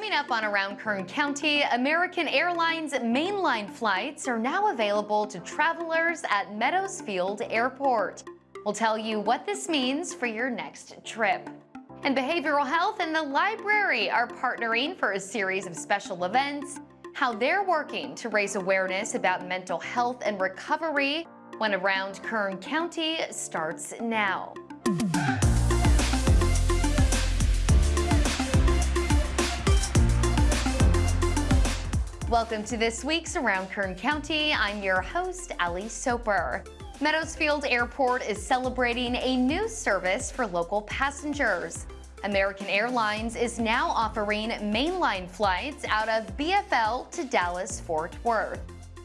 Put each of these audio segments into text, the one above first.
Coming up on Around Kern County, American Airlines mainline flights are now available to travelers at Meadows Field Airport. We'll tell you what this means for your next trip. And Behavioral Health and the library are partnering for a series of special events, how they're working to raise awareness about mental health and recovery when Around Kern County starts now. Welcome to this week's Around Kern County. I'm your host, Ali Soper. Meadows Field Airport is celebrating a new service for local passengers. American Airlines is now offering mainline flights out of BFL to Dallas-Fort Worth.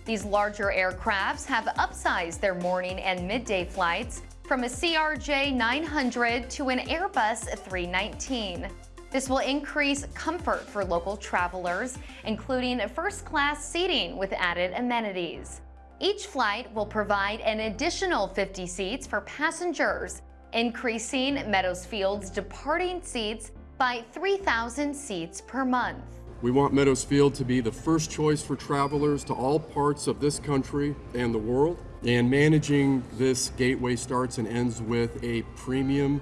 These larger aircrafts have upsized their morning and midday flights from a CRJ 900 to an Airbus 319. This will increase comfort for local travelers, including first-class seating with added amenities. Each flight will provide an additional 50 seats for passengers, increasing Meadows Field's departing seats by 3,000 seats per month. We want Meadows Field to be the first choice for travelers to all parts of this country and the world. And managing this gateway starts and ends with a premium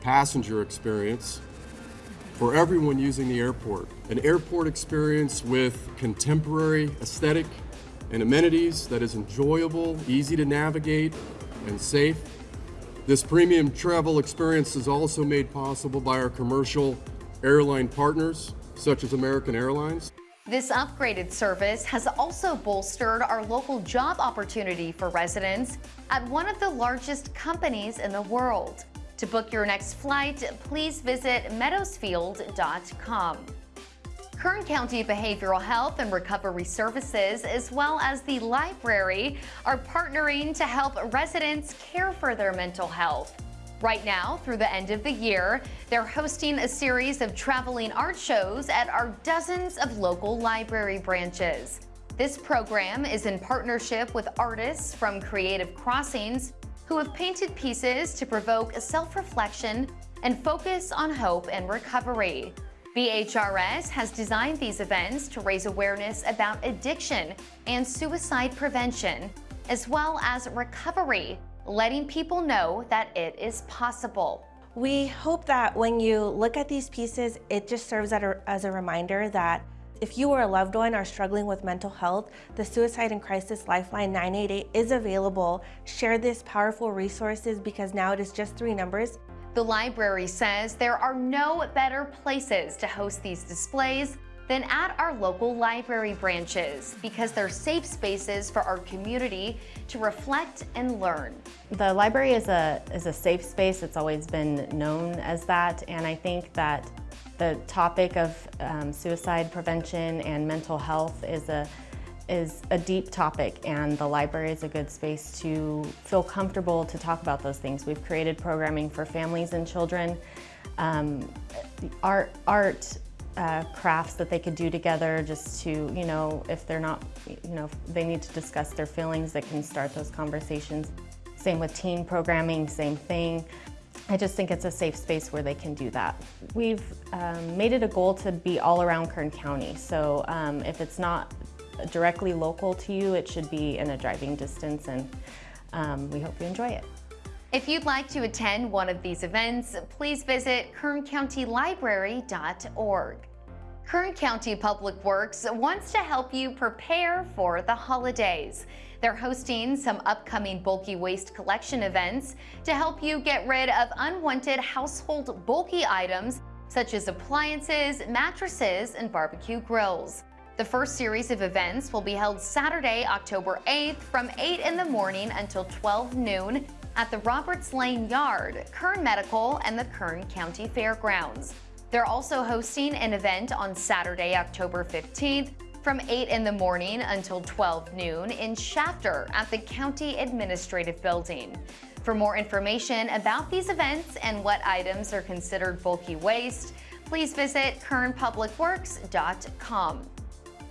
passenger experience for everyone using the airport. An airport experience with contemporary aesthetic and amenities that is enjoyable, easy to navigate, and safe. This premium travel experience is also made possible by our commercial airline partners, such as American Airlines. This upgraded service has also bolstered our local job opportunity for residents at one of the largest companies in the world. To book your next flight, please visit meadowsfield.com. Kern County Behavioral Health and Recovery Services, as well as the library, are partnering to help residents care for their mental health. Right now, through the end of the year, they're hosting a series of traveling art shows at our dozens of local library branches. This program is in partnership with artists from Creative Crossings who have painted pieces to provoke a self-reflection and focus on hope and recovery. BHRS has designed these events to raise awareness about addiction and suicide prevention, as well as recovery, letting people know that it is possible. We hope that when you look at these pieces, it just serves as a reminder that if you or a loved one are struggling with mental health, the Suicide and Crisis Lifeline 988 is available. Share this powerful resources because now it is just three numbers. The library says there are no better places to host these displays than at our local library branches because they're safe spaces for our community to reflect and learn. The library is a, is a safe space. It's always been known as that and I think that the topic of um, suicide prevention and mental health is a is a deep topic and the library is a good space to feel comfortable to talk about those things. We've created programming for families and children, um, art, art uh, crafts that they could do together just to, you know, if they're not, you know, they need to discuss their feelings, they can start those conversations. Same with teen programming, same thing. I just think it's a safe space where they can do that. We've um, made it a goal to be all around Kern County. So um, if it's not directly local to you, it should be in a driving distance and um, we hope you enjoy it. If you'd like to attend one of these events, please visit kerncountylibrary.org. Kern County Public Works wants to help you prepare for the holidays. They're hosting some upcoming bulky waste collection events to help you get rid of unwanted household bulky items such as appliances, mattresses, and barbecue grills. The first series of events will be held Saturday, October 8th from 8 in the morning until 12 noon at the Roberts Lane Yard, Kern Medical, and the Kern County Fairgrounds. They're also hosting an event on Saturday, October 15th from 8 in the morning until 12 noon in Shafter at the County Administrative Building. For more information about these events and what items are considered bulky waste, please visit kernpublicworks.com.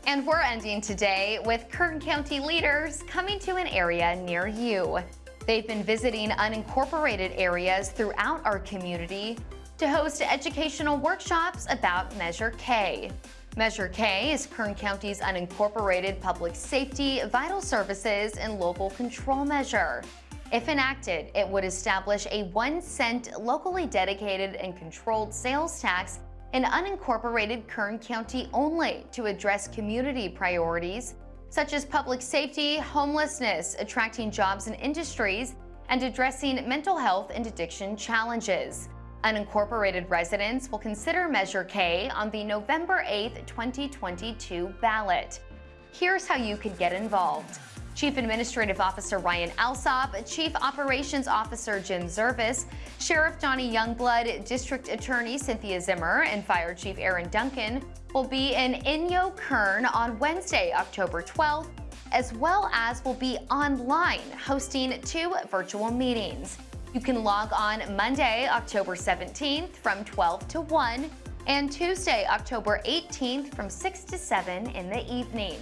And we're ending today with Kern County leaders coming to an area near you. They've been visiting unincorporated areas throughout our community to host educational workshops about Measure K. Measure K is Kern County's unincorporated public safety, vital services, and local control measure. If enacted, it would establish a one cent locally dedicated and controlled sales tax in unincorporated Kern County only to address community priorities such as public safety, homelessness, attracting jobs and industries, and addressing mental health and addiction challenges. Unincorporated residents will consider Measure K on the November 8, 2022 ballot. Here's how you could get involved. Chief Administrative Officer Ryan Alsop, Chief Operations Officer Jim Zervis, Sheriff Donny Youngblood, District Attorney Cynthia Zimmer, and Fire Chief Aaron Duncan will be in Inyokern on Wednesday, October 12th, as well as will be online hosting two virtual meetings. You can log on Monday, October 17th from 12 to 1 and Tuesday, October 18th from 6 to 7 in the evening.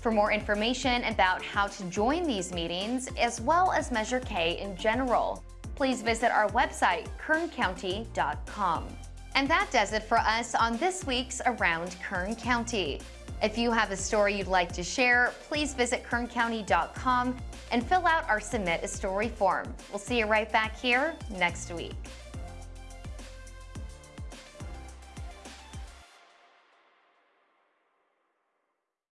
For more information about how to join these meetings, as well as Measure K in general, please visit our website, kerncounty.com. And that does it for us on this week's Around Kern County. If you have a story you'd like to share, please visit kerncounty.com and fill out our Submit a Story form. We'll see you right back here next week.